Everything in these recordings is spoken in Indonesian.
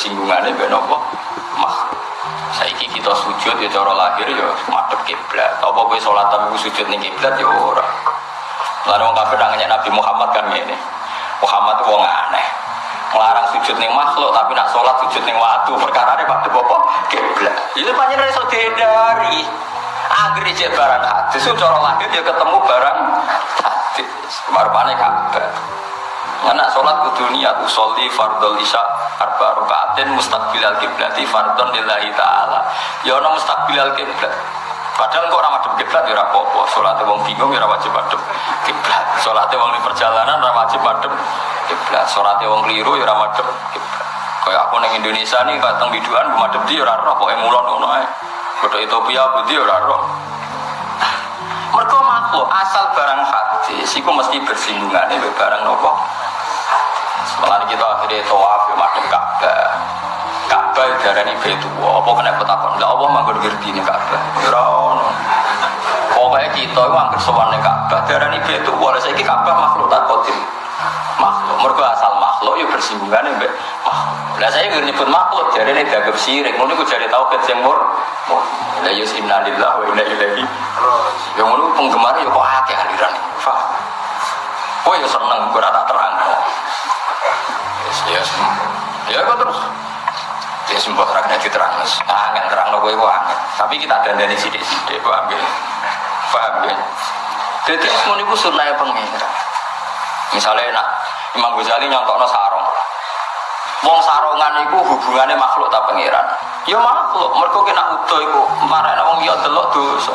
bersinggungannya ben apa? Makhluk. Saiki kita sujud ya cara lahir ya madhep kiblat. Apa kowe salat tapi sujud ning kiblat ya ora. Lalu wong kafir nanya Nabi Muhammad kan ngene. Muhammad wong aneh. Ngelarang sujud ning makhluk tapi nak sholat sujud ning watu perkara ini pada apa? Kiblat. Itu panjang dihindari. Angger cek barang hadis cara lahir dia ketemu barang hadis. Marpane kabeh. Sholat kudu niat usolli fardol isya arba rukaatin mustaqbilal kiblati fardon lillahi ta'ala. Ya ana mustaqbilal kiblat. Padahal kok ora madhep kiblat ya apa-apa. Salate wong bingung ya wajib madhep kiblat. Salate wong di perjalanan ora wajib madhep kiblat. Salate wong keliru ya madhep kiblat. Kaya aku ning Indonesia nih kateng biduan madhep di ya ora roh pokoke mulon ngono ae. Kota Ethiopia budi ya roh. Mereka makhluk asal barang hadis itu mesti bersinggungan ini barang nopo Malah kita akhirnya tawaf ya madem Ka'bah. Ka'bah darah ini betua. Apa kena petakon? Lah Allah manggur ngerti ini Ka'bah. Yorono. Pokoknya kita itu angker sowan Ka'bah. Darah ini betua. Oleh saya Ka'bah makhluk tak kodim. Makhluk. Mereka asal makhluk ya bersinggungan ya makhluk. Lah saya nggak nyebut makhluk. Jadi ini dagem sirik. Mungkin aku jadi tahu kecemur. La yus inna lillah wa inna ilaihi. Yang ngono penggemar ya kok akeh aliran. Faham? Oh ya seneng rata terang. Ya, kok terus. Ya sembuh terang nanti terang. Angin terang lo gue angin. Tapi kita ada dari sidik-sidik, paham ya? Paham ya? Jadi semua ini sunnah pengira. Misalnya nak Imam Ghazali nyontok sarong. Wong sarongan itu hubungannya makhluk tak pengiran. Ya makhluk, mereka kena utuh itu marah wong ya delok dosa.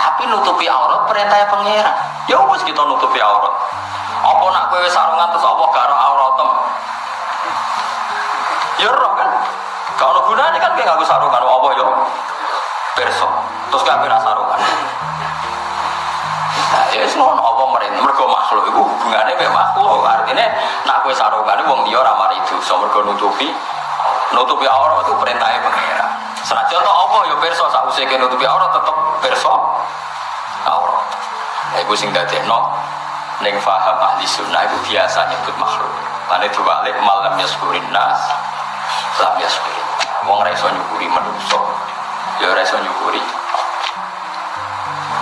Tapi nutupi aurat perintahnya pengiran. Ya wis kita nutupi aurat. Apa nak kowe sarungan terus apa roh kan. Kalau gunanya kan kayak gak sarungan apa ya? Perso. Terus gak kira sarungan. Nah, ya semua apa mereka mereka makhluk itu hubungannya kayak makhluk artinya nak kue sarungan wong dia ramar itu so mereka nutupi nutupi aurat itu perintahnya pengira senajan to apa ya perso sak usai nutupi aurat tetep perso aurat nah itu sing dadekno ning faham ahli sunnah itu biasa nyebut makhluk Tane diwalik malam yaskurin nas lam yaskurin wong ra iso nyukuri manusa ya ora iso nyukuri.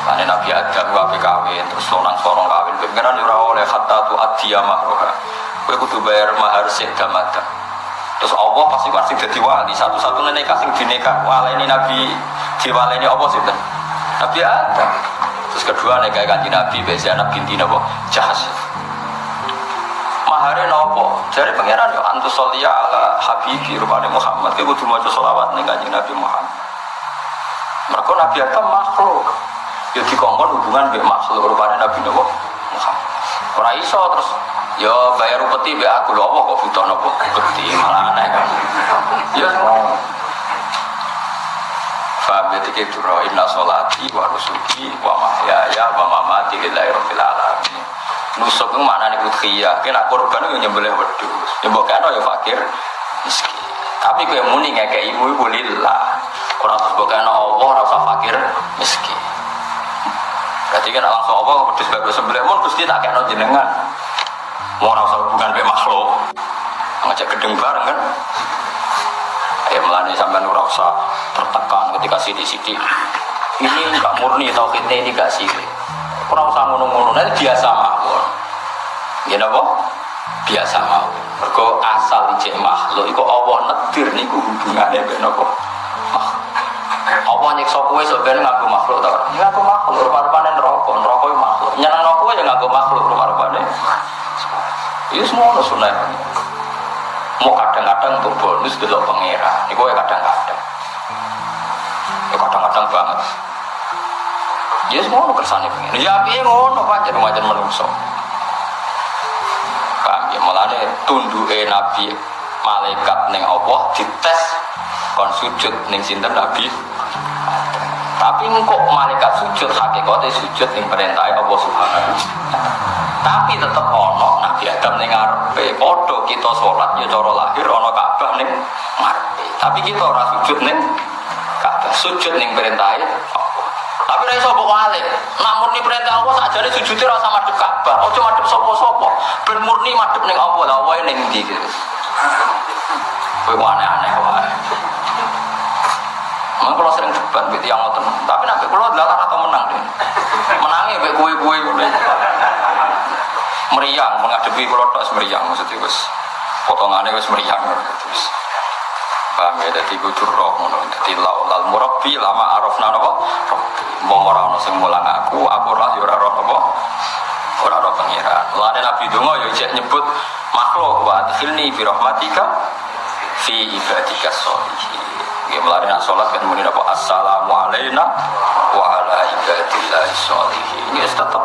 Tane Nabi Adam wae kawin terus sonang sorong kawin. Pengiran ora oleh hatta tu adiya mahroha kowe kudu bayar mahar sing damada terus Allah pasti pasti jadi wali. Satu-satunya nikah sing dinekah waleni Nabi diwaleni apa sih Nabi Adam. Terus kedua nikah kanji Nabi anak binti nabo jahas mahare nopo jadi pangeran yo antus solia ala habibi rupane Muhammad. Kowe kudu maca selawat ning kanjeng Nabi Muhammad. Mereka Nabi Adam makhluk. Ya dikongkon hubungan be makhluk rupane Nabi Nabi Muhammad. Ora iso terus ya bayar upeti be aku lho kok butuh nopo upeti malah aneh kan? Ya. Faham ya tiga itu roh inna sholati wa nusuki wa mahyaya wa mamati lillahi rabbil alamin Nusuk itu mana nih udhiyah Kena korban itu nyembelih wedus Nyembelih kan ya fakir. Miskin Tapi gue muni kayak ibu ibu lillah. Orang terus bukan Allah rasa fakir. Miskin Berarti kan langsung Allah wedus bagus sembelih Mun gusti tak kayak jenengan. Mau rasa hubungan be makhluk. Ngajak gedeng bareng kan? Ya melani sampai usah tertekan ketika sidik-sidik. Ini enggak murni tauhidnya ini enggak sih. Ora usah ngono-ngono, nanti biasa mawon. Ya napa? Biasa mawon. Mergo asal ijek makhluk iku Allah nedir niku hubungane mek napa? Allah nyiksa kowe sebenarnya ngaku makhluk ta ora? Ya ngaku makhluk, rupa-rupane neraka, neraka itu makhluk. Nyenengno kowe ya ngaku makhluk rupa-rupane. Itu semua ono sunah mau kadang-kadang untuk bonus dulu pengira ini gue kadang-kadang ya kadang-kadang banget ya semua lo kersane pengen ya tapi ngono pancen macam menungso paham ya mulane tunduke nabi malaikat ning Allah dites kon sujud ning sinten nabi? Tapi kok malaikat sujud hakikatnya sujud ning perintah Allah subhanahu tapi tetap ono Nabi Adam ning ngarepe. Padha kita sholat ya cara lahir ono Ka'bah ning ngarepe. Tapi kita ora sujud ning Ka'bah sujud ning perintah tapi ra iso kok walik? Namun ni perintah Allah sakjane sujud ora sama madhep Ka'bah. Ojo madhep sapa-sapa. Ben murni madhep ning Allah lah wae ning ndi gitu Kowe aneh-aneh wae. Memang kalau sering debat gitu yang ngoten. Tapi nanti kalau adalah atau menang deh. Menangnya be kue-kue meriang menghadapi kalau tak meriang maksudnya wes potongannya wes meriang terus paham ya? Jadi gue ngono jadi laulal murabbi lama arafna napa mau ora ono sing mulang aku aku lah yo ora roh napa ora roh pangeran. Lane nabi donga yo cek nyebut makhluk wa adkhilni fi rahmatika fi ibadika sholihin Ya melari nak sholat kan muni apa assalamu alaina wa ala ibadillahi sholihin. Ya tetap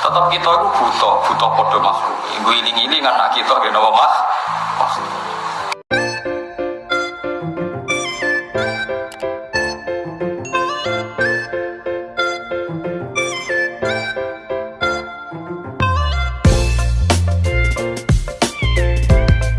tetap kita itu butuh butuh podo makhluk. Ibu iling iling anak kita gak nama mah